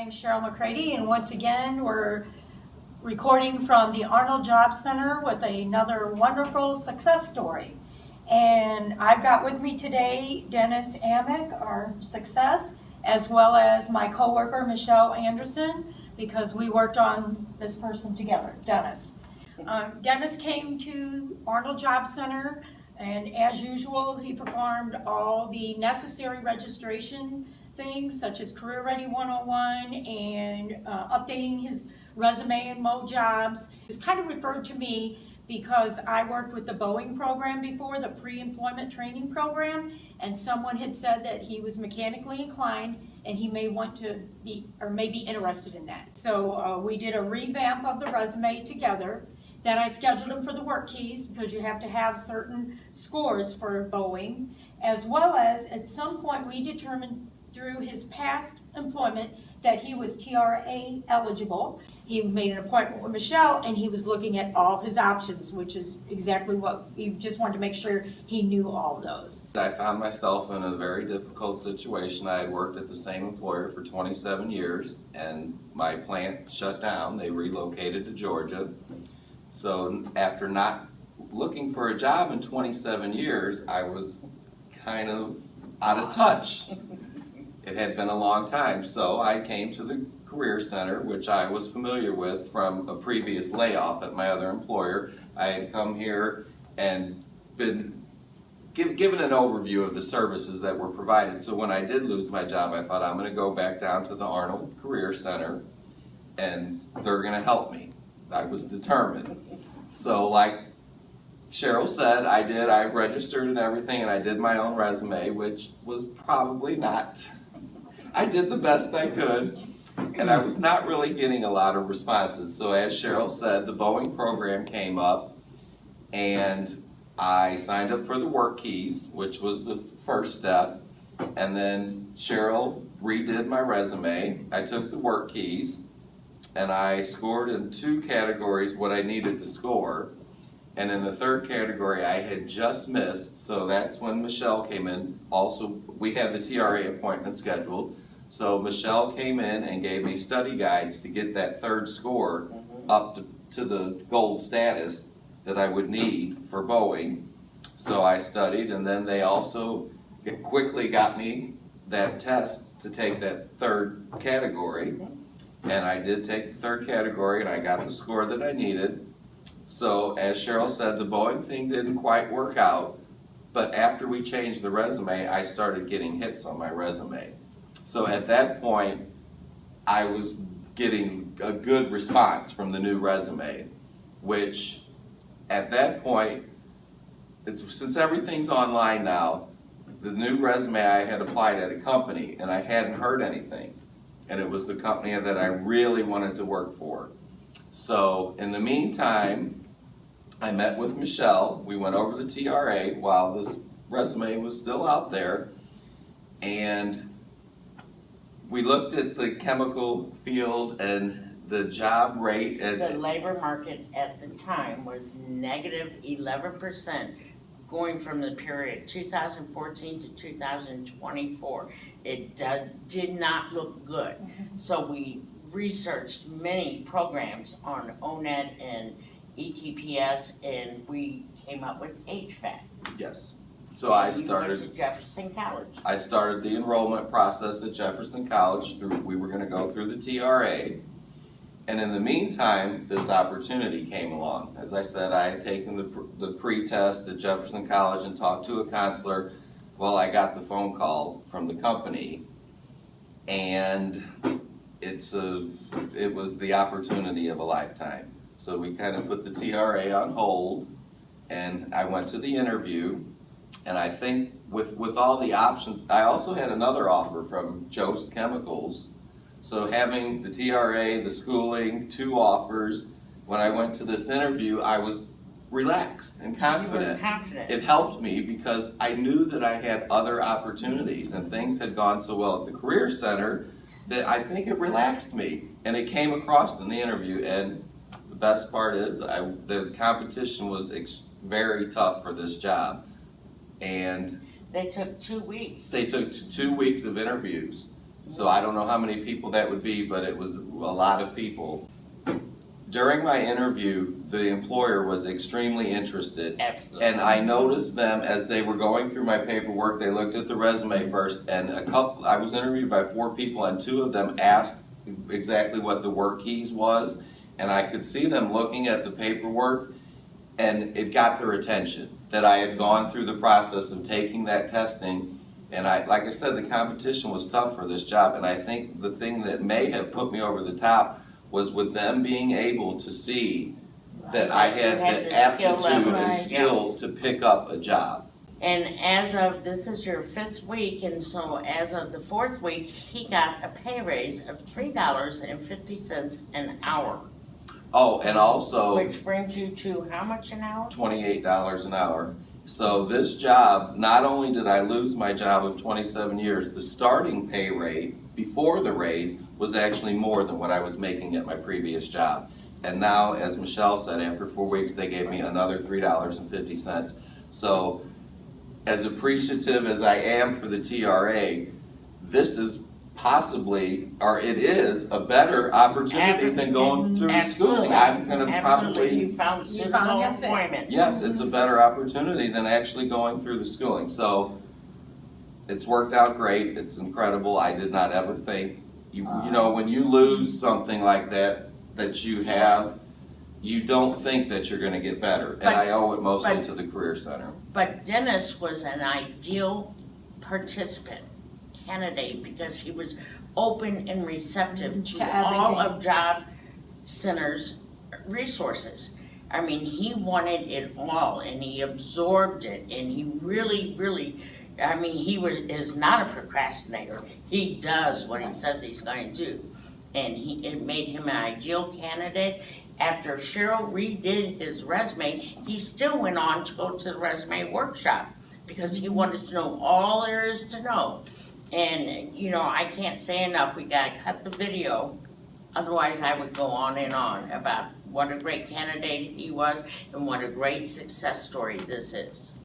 name's Cheryl McCready, and once again, we're recording from the Arnold Job Center with another wonderful success story. And I've got with me today Dennis Amick, our success, as well as my coworker Michelle Anderson, because we worked on this person together, Dennis. Um, Dennis came to Arnold Job Center, and as usual, he performed all the necessary registration things such as Career Ready 101 and uh, updating his resume and Mo Jobs. He was kind of referred to me because I worked with the Boeing program before, the pre-employment training program, and someone had said that he was mechanically inclined and he may want to be, or may be interested in that. So uh, we did a revamp of the resume together. Then I scheduled him for the WorkKeys because you have to have certain scores for Boeing, as well as at some point we determined through his past employment that he was TRA eligible. He made an appointment with Michelle and he was looking at all his options, which is exactly what, he just wanted to make sure he knew all those. I found myself in a very difficult situation. I had worked at the same employer for 27 years and my plant shut down. They relocated to Georgia. So after not looking for a job in 27 years, I was kind of out of touch. It had been a long time, so I came to the Career Center, which I was familiar with from a previous layoff at my other employer. I had come here and been give, given an overview of the services that were provided. So when I did lose my job, I thought I'm going to go back down to the Arnold Career Center and they're going to help me. I was determined. So like Cheryl said, I did, I registered and everything and I did my own resume, which was probably not, I did the best I could. And I was not really getting a lot of responses. So as Cheryl said, the Boeing program came up and I signed up for the WorkKeys, which was the first step. And then Cheryl redid my resume. I took the WorkKeys and I scored in two categories what I needed to score. And in the third category, I had just missed, so that's when Michelle came in. Also, we had the TRA appointment scheduled. So Michelle came in and gave me study guides to get that third score mm-hmm. up to, to the gold status that I would need for Boeing. So I studied and then they also quickly got me that test to take that third category. Mm-hmm. And I did take the third category and I got the score that I needed. So as Cheryl said, the Boeing thing didn't quite work out. But after we changed the resume, I started getting hits on my resume. So at that point, I was getting a good response from the new resume, which at that point, since everything's online now, the new resume I had applied at a company and I hadn't heard anything. And it was the company that I really wanted to work for. So in the meantime, I met with Michelle. We went over the TRA while this resume was still out there. And we looked at the chemical field and the job rate And The labor market at the time was negative negative eleven percent going from the period two thousand fourteen to two thousand twenty-four. It did, did not look good. So we researched many programs on ONET and E ETPS and we came up with HVAC. yes. So I We went started to Jefferson College. I started the enrollment process at Jefferson College through, we were gonna go through the TRA. And in the meantime, this opportunity came along. As I said, I had taken the, the pre-test at Jefferson College and talked to a counselor. Well, I got the phone call from the company. And it's a, it was the opportunity of a lifetime. So we kind of put the TRA on hold and I went to the interview. And I think with, with all the options, I also had another offer from Jost Chemicals. So having the TRA, the schooling, two offers, when I went to this interview, I was relaxed and confident. confident. It helped me because I knew that I had other opportunities and things had gone so well at the Career Center that I think it relaxed me. And it came across in the interview and the best part is I, the competition was ex- very tough for this job. And They took two weeks. they took t- two weeks of interviews So I don't know how many people that would be, but it was a lot of people. During my interview, the employer was extremely interested. Absolutely. And I noticed them as they were going through my paperwork, they looked at the resume first, and a couple, I was interviewed by four people, and two of them asked exactly what the WorkKeys was, and I could see them looking at the paperwork, and it got their attention, that I had gone through the process of taking that testing, and I, like I said, the competition was tough for this job, and I think the thing that may have put me over the top was with them being able to see that I had You had the the skill aptitude level, and right, skill yes. to pick up a job. And as of, this is your fifth week, and so as of the fourth week, he got a pay raise of three dollars and fifty cents an hour. Oh, and also Which brings you to how much an hour? twenty-eight dollars an hour. So this job, not only did I lose my job of twenty-seven years, the starting pay rate before the raise was actually more than what I was making at my previous job. And now, as Michelle said, after four weeks, they gave me another three dollars and fifty cents. So as appreciative as I am for the TRA, this is possibly, or it is, a better opportunity than going through schooling. Absolutely. I'm gonna Absolutely, probably you found You found suitable your fit. employment. Yes, it's a mm-hmm. better opportunity than actually going through the schooling, so it's worked out great, it's incredible, I did not ever think, you, you know, when you lose something like that, that you have, you don't think that you're gonna get better, and I owe it mostly but- to the Career Center. But Dennis was an ideal participant, candidate, because he was open and receptive to to all everything. of job centers' resources. I mean, he wanted it all and he absorbed it and he really, really, I mean, he was, is not a procrastinator. He does what he says he's going to do. And he, it made him an ideal candidate. After Cheryl redid his resume, he still went on to go to the resume workshop because he wanted to know all there is to know. And, you know, I can't say enough, we gotta cut the video, otherwise I would go on and on about what a great candidate he was and what a great success story this is.